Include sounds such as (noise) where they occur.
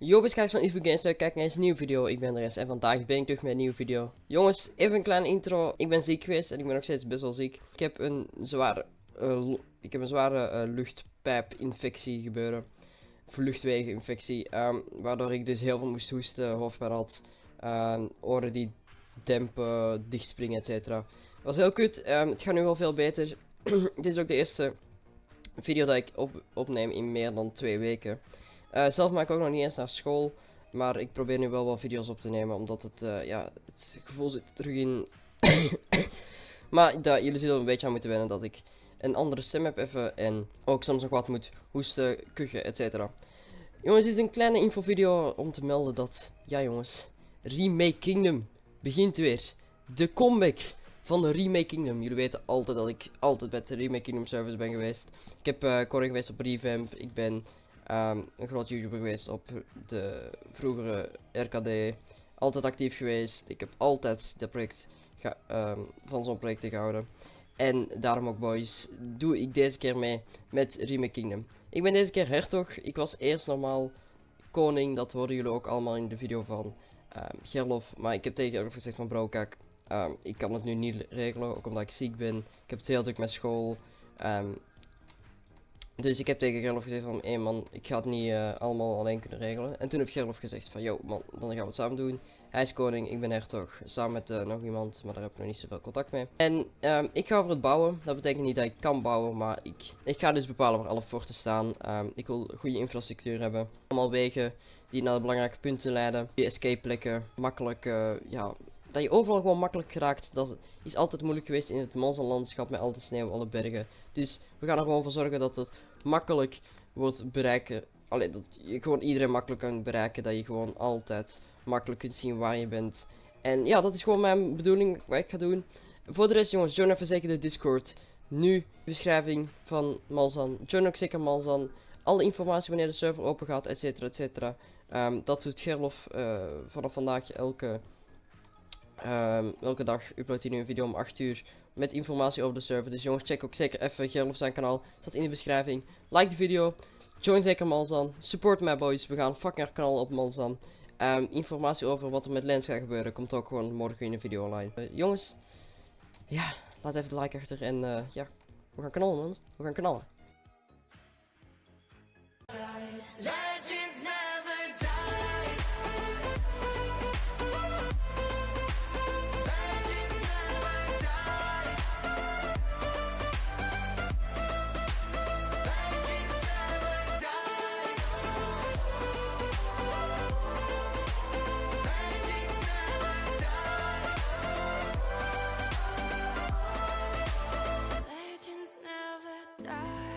Yo, kijkers van Evo Games, kijk naar een nieuwe video. Ik ben Res en vandaag ben ik terug met een nieuwe video. Jongens, even een kleine intro. Ik ben ziek geweest en ik ben nog steeds best wel ziek. Ik heb een zware, uh, ik heb een zware uh, luchtpijpinfectie gebeuren. Of luchtwegeninfectie. Um, waardoor ik dus heel veel moest hoesten, hoofdpijn had. Uh, oren die dempen, dichtspringen, etc. Was heel kut. Um, het gaat nu wel veel beter. (clears throat) Dit is ook de eerste video dat ik op opneem in meer dan twee weken. Uh, zelf maak ik ook nog niet eens naar school. Maar ik probeer nu wel wat video's op te nemen. Omdat het, uh, ja, het gevoel zit terug in. (coughs) maar dat, jullie zullen een beetje aan moeten wennen dat ik een andere stem heb even. En ook soms nog wat moet hoesten, kuchen, etc. Jongens, dit is een kleine infovideo om te melden dat, ja jongens, Remake Kingdom begint weer. De comeback van de Remake Kingdom. Jullie weten altijd dat ik altijd bij de Remake Kingdom service ben geweest. Ik heb uh, geweest op Revamp. Ik ben um, een groot YouTuber geweest op de vroegere RKD. Altijd actief geweest. Ik heb altijd dat project um, van zo'n project gehouden. En daarom ook boys, doe ik deze keer mee met Remake Kingdom. Ik ben deze keer hertog. Ik was eerst normaal koning. Dat hoorden jullie ook allemaal in de video van um, Gerlof. Maar ik heb tegen Gerlof gezegd van bro kijk, ik kan het nu niet regelen. Ook omdat ik ziek ben. Ik heb het heel druk met school. Dus ik heb tegen Gerlof gezegd van, hé man, ik ga het niet uh, allemaal alleen kunnen regelen. En toen heeft Gerlof gezegd van, yo man, dan gaan we het samen doen. Hij is koning, ik ben hertog, samen met uh, nog iemand, maar daar heb ik nog niet zoveel contact mee. En um, ik ga over het bouwen, dat betekent niet dat ik kan bouwen, maar ik, ik ga dus bepalen waar alle forten staan. Um, ik wil goede infrastructuur hebben, allemaal wegen die naar de belangrijke punten leiden. Die escape plekken, makkelijk, uh, ja, dat je overal gewoon makkelijk geraakt. Dat is altijd moeilijk geweest in het landschap met al de sneeuw, alle bergen. Dus we gaan er gewoon voor zorgen dat het makkelijk wordt bereiken. Alleen dat je gewoon iedereen makkelijk kan bereiken. Dat je gewoon altijd makkelijk kunt zien waar je bent. En ja, dat is gewoon mijn bedoeling wat ik ga doen. Voor de rest jongens, join even zeker de Discord. Nu beschrijving van Malzan. Join ook zeker Malzan. Alle informatie wanneer de server open gaat, etcetera, etcetera. Um, dat doet Gerlof uh, vanaf vandaag elke, um, elke dag. Uploadt hij nu een video om 8 uur met informatie over de server. Dus jongens, check ook zeker even Gerlof zijn kanaal. Staat in de beschrijving. Like de video. Join zeker Malzan. Support my boys. We gaan fucking haar kanaal op Malzan. Um, informatie over wat er met Lens gaat gebeuren komt ook gewoon morgen in een video online. Uh, jongens, ja, laat even de like achter en uh, ja, we gaan knallen man. We gaan knallen. die.